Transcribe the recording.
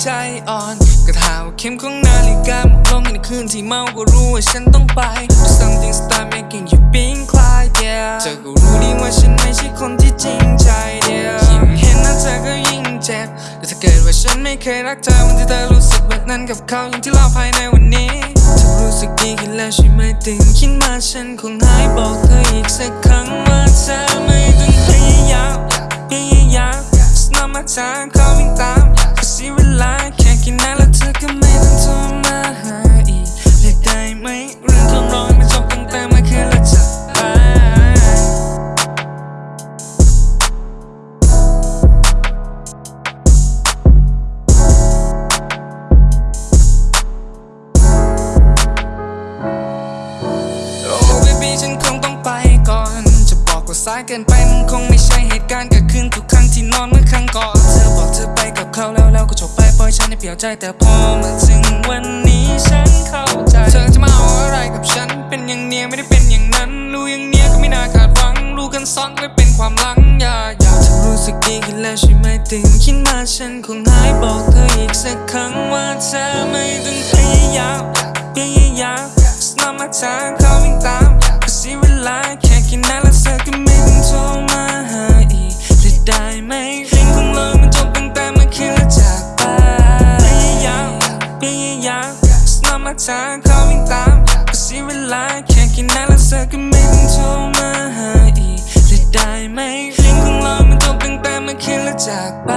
เข็มของนาฬิกาหมดลงในคืนที่เมาก็รู้ว่าฉันต้องไป something start making you being quiet yeah เธอก็รู้ดีว่าฉันไม่ใช่คนที่จริงใจ yeah ยิ่งเห็นหน้าเธอก็ยิ่งเจ็บแต่ถ้าเกิดว่าฉันไม่เคยรักเธอวันที่เธอรู้สึกแบบนั้นกับเขาอย่างที่เราภายในวันนี้เธอรู้สึกดีขึ้นแล้วใช่ไหมตื่นขึ้นมาฉันคงหายบอกเธออีกสักครั้งว่าเธอไม่ต้องพยายามพยายาม It's not my time เข สายเกินไปมันคงไม่ใช่เหตุการณ์เกิดขึ้นทุกครั้งที่นอนเมื่อครั้งก่อนเธอบอกเธอไปกับเขาแล้วแล้วก็จบไปปล่อยฉันให้เปลี่ยวใจแต่พอมาถึงวันนี้ฉันเข้าใจ เธอจะมาเอาอะไรกับฉัน เป็นอย่างเนี้ยไม่ได้เป็นอย่างนั้นรู้อย่างเนี้ยก็ไม่น่าคาดหวังรู้กันซ้อนไม่เป็นความหลังอย่าอย่าเธอรู้สึกดีขึ้นแล้วใช่ไหมตื่นขึ้นมาฉันคงหายบอกเธออีกสักครั้งว่าเธอไม่ต้องพยายามพยายาม It's not my time It's not my time เขาวิ่งตามก็เสียเวลาแค่กินน้ำแล้วเธอก็ไม่ต้องโทรมาหาอีกเลยได้ไหมเพลงของเรามันจบตั้งแต่เมื่คิดแล้วจากไป